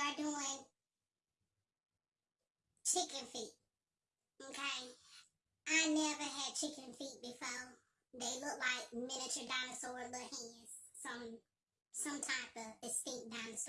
are doing chicken feet. Okay? I never had chicken feet before. They look like miniature dinosaur little hands. Some some type of extension.